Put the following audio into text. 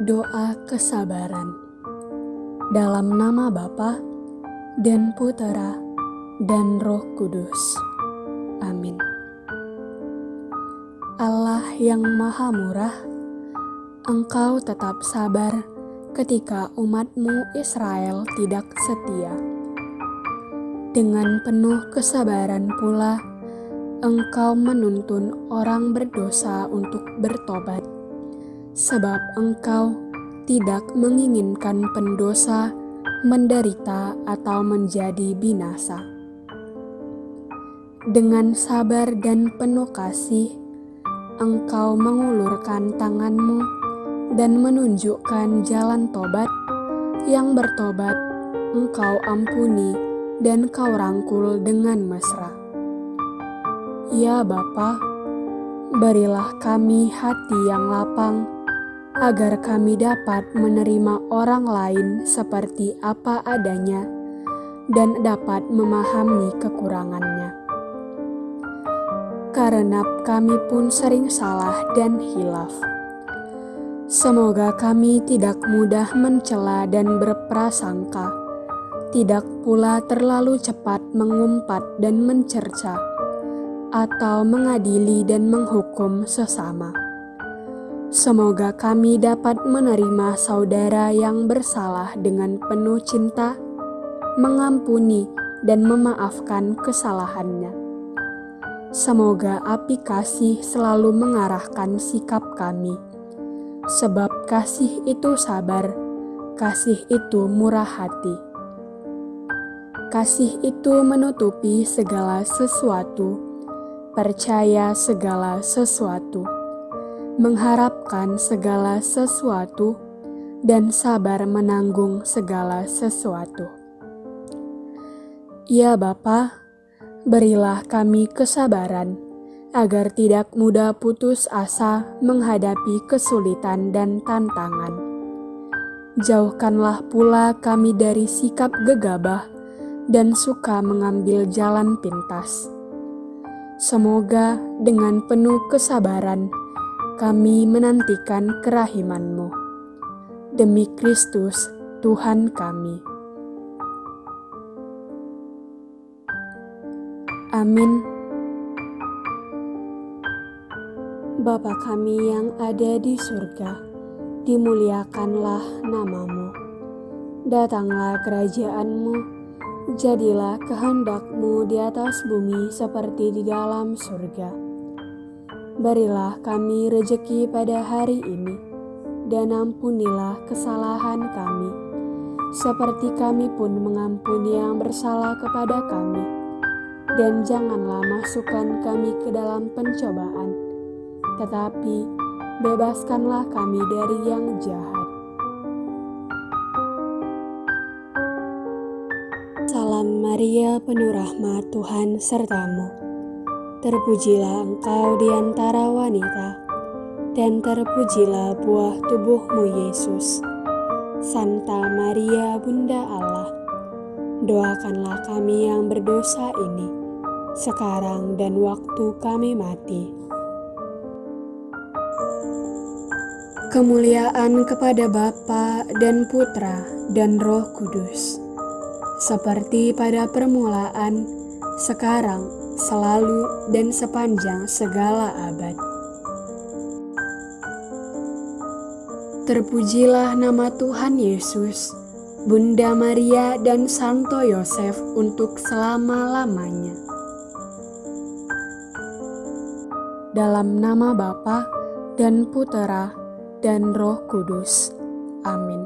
Doa kesabaran dalam nama Bapa dan Putera dan Roh Kudus. Amin. Allah yang Maha Murah, Engkau tetap sabar ketika umatmu Israel tidak setia. Dengan penuh kesabaran pula, Engkau menuntun orang berdosa untuk bertobat sebab engkau tidak menginginkan pendosa menderita atau menjadi binasa. Dengan sabar dan penuh kasih, engkau mengulurkan tanganmu dan menunjukkan jalan tobat yang bertobat engkau ampuni dan kau rangkul dengan mesra. Ya Bapa, berilah kami hati yang lapang agar kami dapat menerima orang lain seperti apa adanya dan dapat memahami kekurangannya. Karena kami pun sering salah dan hilaf. Semoga kami tidak mudah mencela dan berprasangka, tidak pula terlalu cepat mengumpat dan mencerca, atau mengadili dan menghukum sesama Semoga kami dapat menerima saudara yang bersalah dengan penuh cinta, mengampuni dan memaafkan kesalahannya. Semoga api kasih selalu mengarahkan sikap kami, sebab kasih itu sabar, kasih itu murah hati. Kasih itu menutupi segala sesuatu, percaya segala sesuatu mengharapkan segala sesuatu, dan sabar menanggung segala sesuatu. Ya Bapa, berilah kami kesabaran agar tidak mudah putus asa menghadapi kesulitan dan tantangan. Jauhkanlah pula kami dari sikap gegabah dan suka mengambil jalan pintas. Semoga dengan penuh kesabaran kami menantikan kerahimanmu. Demi Kristus, Tuhan kami. Amin. Bapa kami yang ada di surga, dimuliakanlah namamu. Datanglah kerajaanmu, jadilah kehendakmu di atas bumi seperti di dalam surga. Berilah kami rejeki pada hari ini, dan ampunilah kesalahan kami, seperti kami pun mengampuni yang bersalah kepada kami. Dan janganlah masukkan kami ke dalam pencobaan, tetapi bebaskanlah kami dari yang jahat. Salam Maria, penuh rahmat Tuhan sertamu Terpujilah engkau di antara wanita, dan terpujilah buah tubuhmu Yesus. Santa Maria Bunda Allah, doakanlah kami yang berdosa ini, sekarang dan waktu kami mati. Kemuliaan kepada Bapa dan Putra dan Roh Kudus, seperti pada permulaan, sekarang, selalu dan sepanjang segala abad. Terpujilah nama Tuhan Yesus, Bunda Maria dan Santo Yosef untuk selama-lamanya. Dalam nama Bapa dan Putera dan Roh Kudus. Amin.